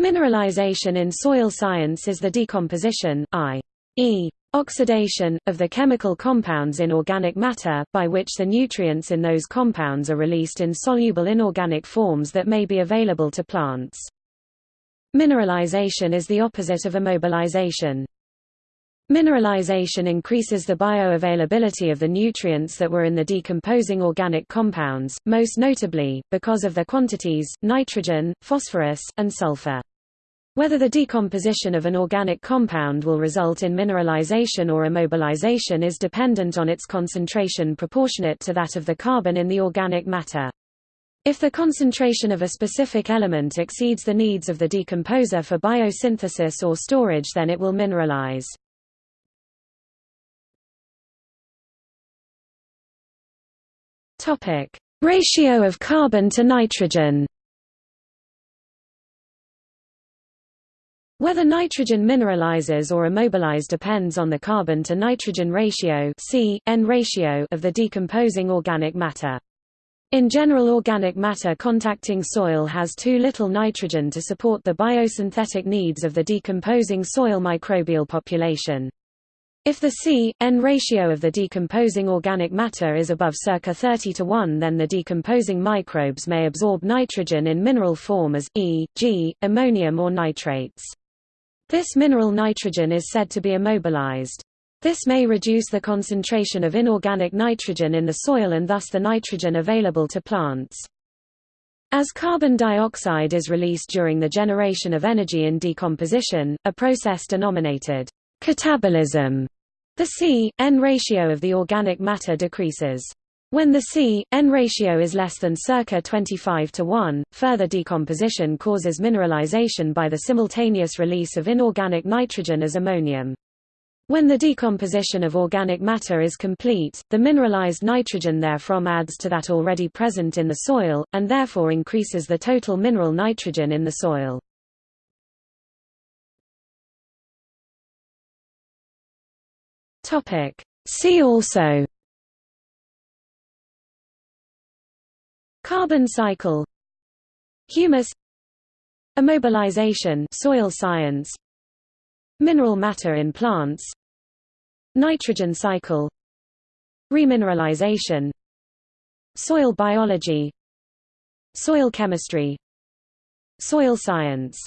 Mineralization in soil science is the decomposition i.e. oxidation, of the chemical compounds in organic matter, by which the nutrients in those compounds are released in soluble inorganic forms that may be available to plants. Mineralization is the opposite of immobilization. Mineralization increases the bioavailability of the nutrients that were in the decomposing organic compounds, most notably, because of their quantities, nitrogen, phosphorus, and sulfur. Whether the decomposition of an organic compound will result in mineralization or immobilization is dependent on its concentration proportionate to that of the carbon in the organic matter. If the concentration of a specific element exceeds the needs of the decomposer for biosynthesis or storage then it will mineralize. Ratio of carbon to nitrogen. Whether nitrogen mineralizes or immobilize depends on the carbon to nitrogen ratio C, N ratio of the decomposing organic matter. In general organic matter contacting soil has too little nitrogen to support the biosynthetic needs of the decomposing soil microbial population. If the C-N ratio of the decomposing organic matter is above circa 30 to 1 then the decomposing microbes may absorb nitrogen in mineral form as, e.g., ammonium or nitrates. This mineral nitrogen is said to be immobilized. This may reduce the concentration of inorganic nitrogen in the soil and thus the nitrogen available to plants. As carbon dioxide is released during the generation of energy in decomposition, a process denominated Catabolism. The C-N ratio of the organic matter decreases. When the C-N ratio is less than circa 25 to 1, further decomposition causes mineralization by the simultaneous release of inorganic nitrogen as ammonium. When the decomposition of organic matter is complete, the mineralized nitrogen therefrom adds to that already present in the soil, and therefore increases the total mineral nitrogen in the soil. See also Carbon cycle. Humus. Immobilization soil science. Mineral matter in plants. Nitrogen cycle. Remineralization. Soil biology. Soil chemistry. Soil science